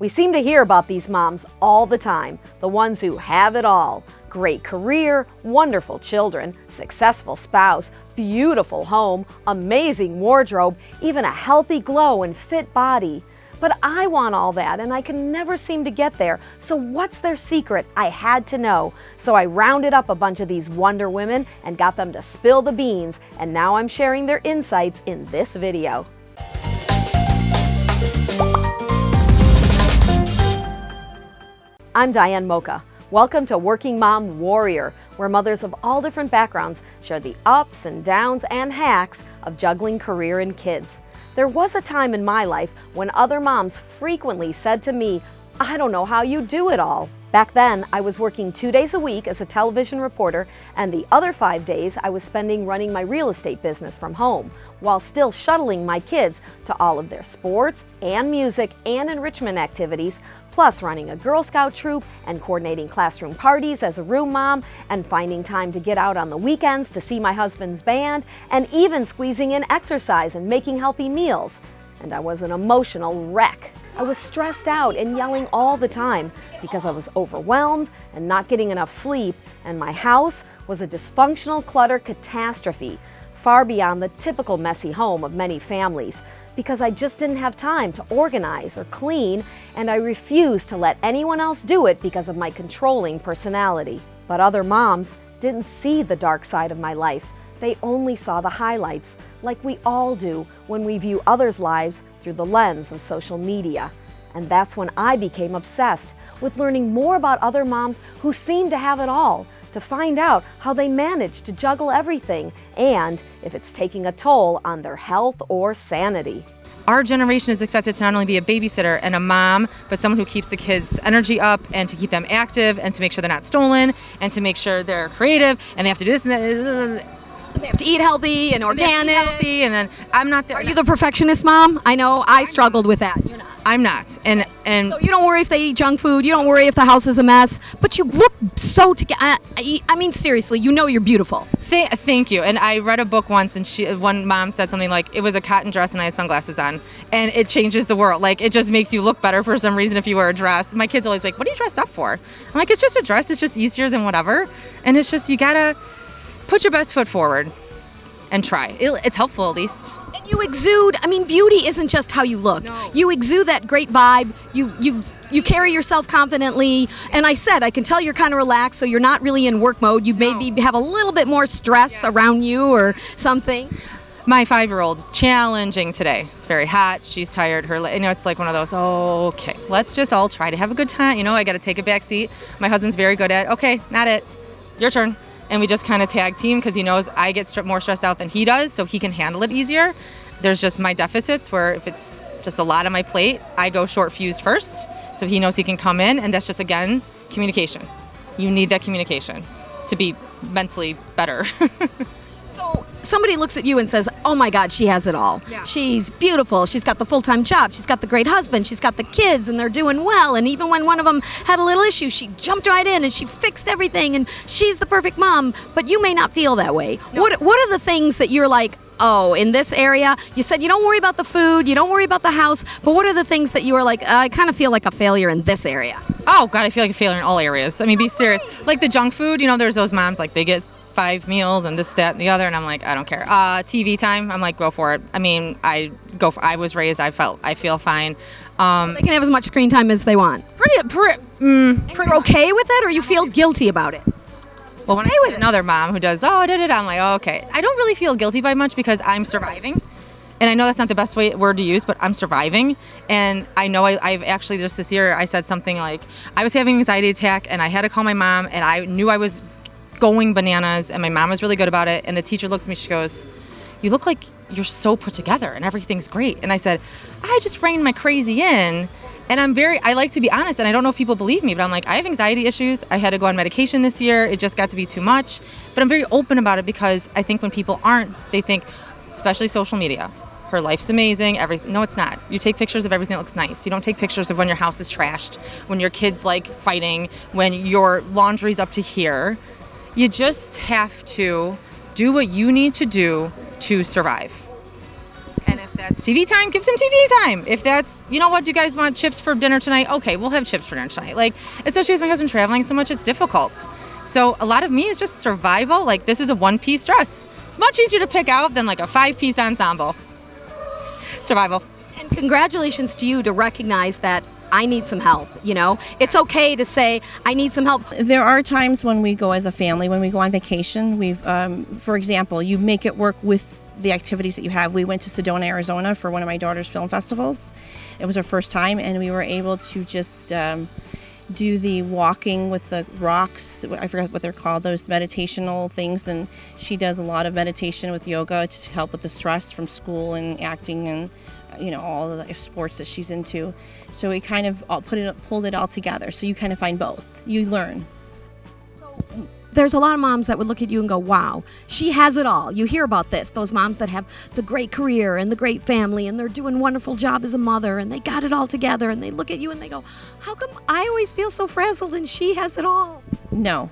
We seem to hear about these moms all the time, the ones who have it all. Great career, wonderful children, successful spouse, beautiful home, amazing wardrobe, even a healthy glow and fit body. But I want all that and I can never seem to get there. So what's their secret? I had to know. So I rounded up a bunch of these Wonder Women and got them to spill the beans. And now I'm sharing their insights in this video. I'm Diane Mocha. Welcome to Working Mom Warrior, where mothers of all different backgrounds share the ups and downs and hacks of juggling career and kids. There was a time in my life when other moms frequently said to me, I don't know how you do it all. Back then, I was working two days a week as a television reporter, and the other five days I was spending running my real estate business from home, while still shuttling my kids to all of their sports and music and enrichment activities, plus running a Girl Scout troop and coordinating classroom parties as a room mom and finding time to get out on the weekends to see my husband's band and even squeezing in exercise and making healthy meals. And I was an emotional wreck. I was stressed out and yelling all the time because I was overwhelmed and not getting enough sleep and my house was a dysfunctional clutter catastrophe, far beyond the typical messy home of many families because I just didn't have time to organize or clean, and I refused to let anyone else do it because of my controlling personality. But other moms didn't see the dark side of my life. They only saw the highlights, like we all do when we view others' lives through the lens of social media. And that's when I became obsessed with learning more about other moms who seem to have it all, to find out how they manage to juggle everything and if it's taking a toll on their health or sanity. Our generation is expected to not only be a babysitter and a mom, but someone who keeps the kids' energy up and to keep them active and to make sure they're not stolen and to make sure they're creative and they have to do this and that. They have to eat healthy and organic. And, healthy, and then I'm not there. Are you the perfectionist mom? I know I struggled with that. You're not. I'm not. And and so you don't worry if they eat junk food. You don't worry if the house is a mess. But you look so together. I, I, mean, seriously, you know you're beautiful. Th thank you. And I read a book once, and she one mom said something like, "It was a cotton dress, and I had sunglasses on, and it changes the world. Like it just makes you look better for some reason if you wear a dress." My kids always like, "What are you dressed up for?" I'm like, "It's just a dress. It's just easier than whatever, and it's just you gotta put your best foot forward." and try. It's helpful at least. And you exude. I mean, beauty isn't just how you look. No. You exude that great vibe. You you you carry yourself confidently. And I said I can tell you're kind of relaxed, so you're not really in work mode. You no. maybe have a little bit more stress yeah. around you or something. My five-year-old is challenging today. It's very hot. She's tired. Her, you know, it's like one of those. Oh, okay, let's just all try to have a good time. You know, I got to take a back seat. My husband's very good at. Okay, not it. Your turn and we just kind of tag team because he knows I get more stressed out than he does, so he can handle it easier. There's just my deficits where if it's just a lot on my plate, I go short fuse first, so he knows he can come in, and that's just again communication. You need that communication to be mentally better. so somebody looks at you and says, "Oh my God, she has it all. Yeah. She's beautiful. She's got the full-time job. She's got the great husband. She's got the kids, and they're doing well. And even when one of them had a little issue, she jumped right in and she fixed everything. And she's the perfect mom. But you may not feel that way. No. What What are the things that you're like? Oh, in this area, you said you don't worry about the food, you don't worry about the house, but what are the things that you are like, I kind of feel like a failure in this area? Oh, God, I feel like a failure in all areas. I mean, be serious. Like the junk food, you know, there's those moms, like they get five meals and this, that, and the other, and I'm like, I don't care. Uh, TV time, I'm like, go for it. I mean, I go for. I was raised. I felt. I feel fine. Um, so they can have as much screen time as they want. Pretty, pretty, mm, pretty you're okay with it, or you feel guilty about it? Well, when I with another mom who does, oh, da, da, da, I'm like, oh, okay. I don't really feel guilty by much because I'm surviving. And I know that's not the best way, word to use, but I'm surviving. And I know I, I've actually just this year I said something like I was having an anxiety attack and I had to call my mom and I knew I was going bananas and my mom was really good about it and the teacher looks at me she goes you look like you're so put together and everything's great. And i said i just reined my crazy in and i'm very i like to be honest and i don't know if people believe me but i'm like i have anxiety issues. I had to go on medication this year. It just got to be too much. But i'm very open about it because i think when people aren't they think especially social media her life's amazing everything no it's not. You take pictures of everything that looks nice. You don't take pictures of when your house is trashed when your kids like fighting when your laundry's up to here you just have to do what you need to do to survive. And if that's TV time, give some TV time. If that's, you know what, do you guys want chips for dinner tonight? Okay, we'll have chips for dinner tonight. Like, especially with my husband traveling so much, it's difficult. So a lot of me is just survival. Like, this is a one piece dress. It's much easier to pick out than like a five piece ensemble. Survival. And congratulations to you to recognize that I need some help. You know, it's okay to say I need some help. There are times when we go as a family, when we go on vacation. We've, um, for example, you make it work with the activities that you have. We went to Sedona, Arizona for one of my daughter's film festivals. It was our first time, and we were able to just um, do the walking with the rocks. I forget what they're called, those meditational things. And she does a lot of meditation with yoga to help with the stress from school and acting and you know all the sports that she's into. So we kind of all put it pulled it all together. So you kind of find both. You learn. So there's a lot of moms that would look at you and go, "Wow, she has it all." You hear about this. Those moms that have the great career and the great family and they're doing a wonderful job as a mother and they got it all together and they look at you and they go, "How come I always feel so frazzled and she has it all?" No,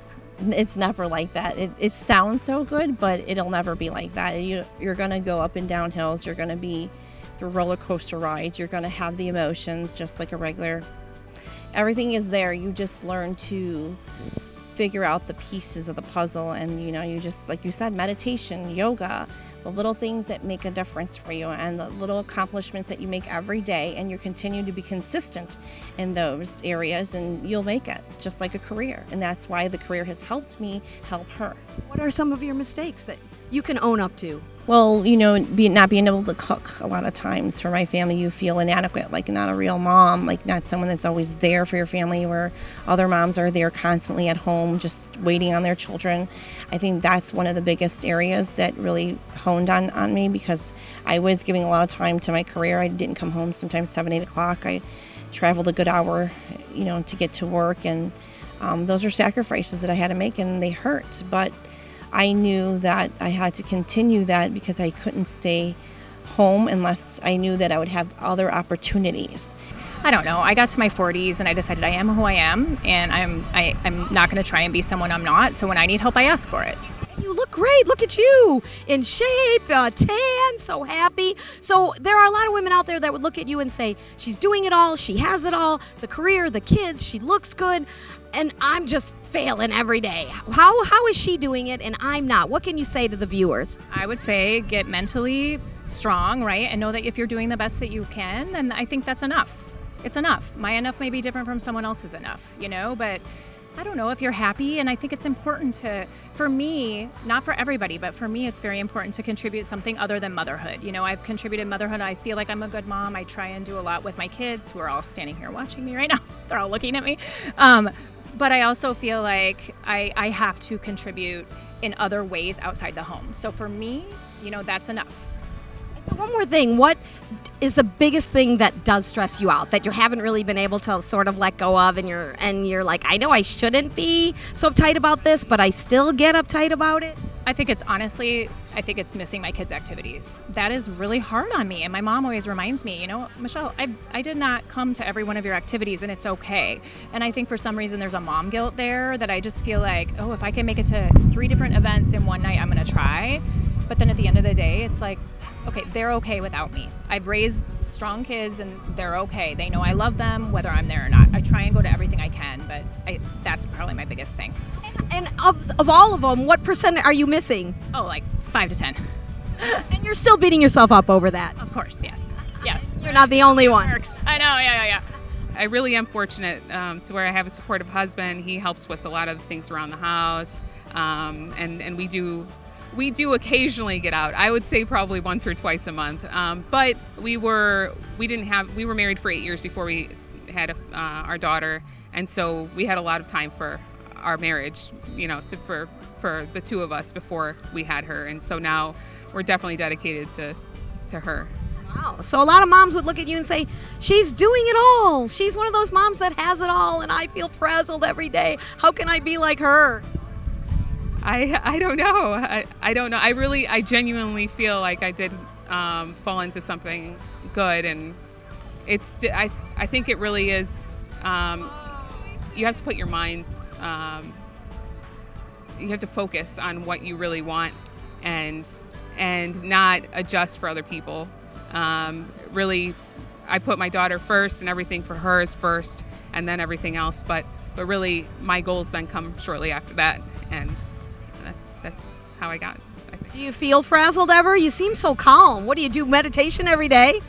it's never like that. It, it sounds so good, but it'll never be like that. You, you're going to go up and down hills. You're going to be roller coaster rides. You're going to have the emotions just like a regular. Everything is there. You just learn to figure out the pieces of the puzzle and you know you just like you said meditation yoga the little things that make a difference for you and the little accomplishments that you make every day and you continue to be consistent in those areas and you'll make it just like a career and that's why the career has helped me help her what are some of your mistakes that you can own up to well, you know, be, not being able to cook a lot of times for my family, you feel inadequate, like not a real mom, like not someone that's always there for your family, where other moms are there constantly at home, just waiting on their children. I think that's one of the biggest areas that really honed on, on me because I was giving a lot of time to my career. I didn't come home sometimes 7, 8 o'clock. I traveled a good hour, you know, to get to work, and um, those are sacrifices that I had to make, and they hurt. But I knew that I had to continue that because I couldn't stay home unless I knew that I would have other opportunities. I don't know. I got to my 40s and I decided I am who I am, and I'm I, I'm not going to try and be someone I'm not. So when I need help, I ask for it. You look great. Look at you in shape, uh, tan, so happy. So there are a lot of women out there that would look at you and say, "She's doing it all. She has it all. The career, the kids. She looks good." And I'm just failing every day. How how is she doing it and I'm not? What can you say to the viewers? I would say get mentally strong, right? And know that if you're doing the best that you can, then I think that's enough. It's enough. My enough may be different from someone else's enough, you know, but I don't know if you're happy. And I think it's important to, for me, not for everybody, but for me, it's very important to contribute something other than motherhood. You know, I've contributed motherhood. I feel like I'm a good mom. I try and do a lot with my kids who are all standing here watching me right now. They're all looking at me. Um, but I also feel like I, I have to contribute in other ways outside the home. So for me, you know, that's enough. So one more thing, what is the biggest thing that does stress you out that you haven't really been able to sort of let go of and you're and you're like, I know I shouldn't be so uptight about this, but I still get uptight about it? I think it's honestly, I think it's missing my kids' activities. That is really hard on me. And my mom always reminds me, you know, Michelle, I, I did not come to every one of your activities and it's okay. And I think for some reason there's a mom guilt there that I just feel like, oh, if I can make it to three different events in one night, I'm going to try. But then at the end of the day, it's like, okay, they're okay without me. I've raised strong kids and they're okay. They know I love them whether I'm there or not. I try and go to everything I can, but I, that's probably my biggest thing. And, and of, of all of them, what percent are you missing? Oh, like five to 10. and you're still beating yourself up over that. Of course, yes. Yes. You're not the only one. Works. I know, yeah, yeah, yeah. I really am fortunate um, to where I have a supportive husband. He helps with a lot of the things around the house, um, and and we do we do occasionally get out. I would say probably once or twice a month. Um, but we were we didn't have we were married for eight years before we had a, uh, our daughter, and so we had a lot of time for our marriage. You know, to, for for the two of us before we had her, and so now we're definitely dedicated to to her. Wow. So a lot of moms would look at you and say, "She's doing it all. She's one of those moms that has it all, and I feel frazzled every day. How can I be like her?" I I don't know. I, I don't know. I really I genuinely feel like I did um, fall into something good, and it's I I think it really is. Um, you have to put your mind. Um, you have to focus on what you really want, and and not adjust for other people. Um, really, I put my daughter first, and everything for her is first, and then everything else. But but really, my goals then come shortly after that, and that's that's how I got. I. Do you feel frazzled ever? You seem so calm. What do you do? Meditation every day?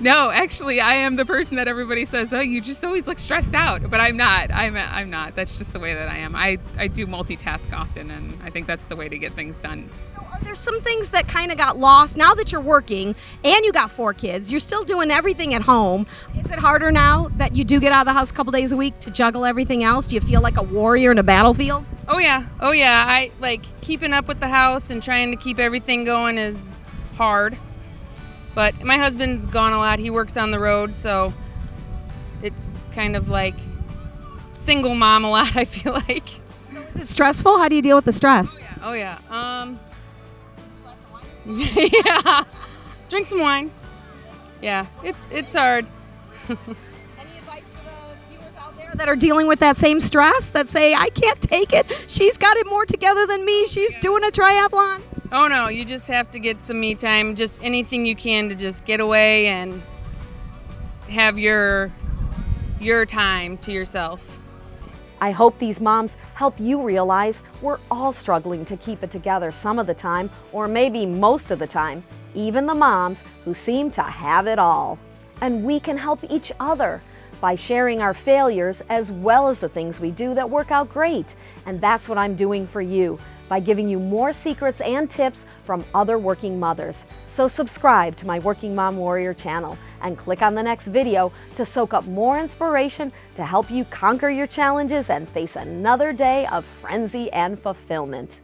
No, actually, I am the person that everybody says, "Oh, you just always look stressed out," but I'm not. I'm I'm not. That's just the way that I am. I I do multitask often, and I think that's the way to get things done. So are there some things that kind of got lost now that you're working and you got four kids? You're still doing everything at home. Is it harder now that you do get out of the house a couple days a week to juggle everything else? Do you feel like a warrior in a battlefield? Oh yeah, oh yeah. I like keeping up with the house and trying to keep everything going is hard. But my husband's gone a lot. He works on the road, so it's kind of like single mom a lot. I feel like. So is it stressful? How do you deal with the stress? Oh yeah. Um. yeah. Drink some wine. Yeah, it's it's hard. Any advice for the viewers out there that are dealing with that same stress that say, I can't take it? She's got it more together than me. She's doing a triathlon. Oh no, you just have to get some me time. Just anything you can to just get away and have your your time to yourself. I hope these moms help you realize we're all struggling to keep it together some of the time, or maybe most of the time, even the moms who seem to have it all. And we can help each other by sharing our failures as well as the things we do that work out great. And that's what I'm doing for you by giving you more secrets and tips from other working mothers. So subscribe to my Working Mom Warrior channel and click on the next video to soak up more inspiration to help you conquer your challenges and face another day of frenzy and fulfillment.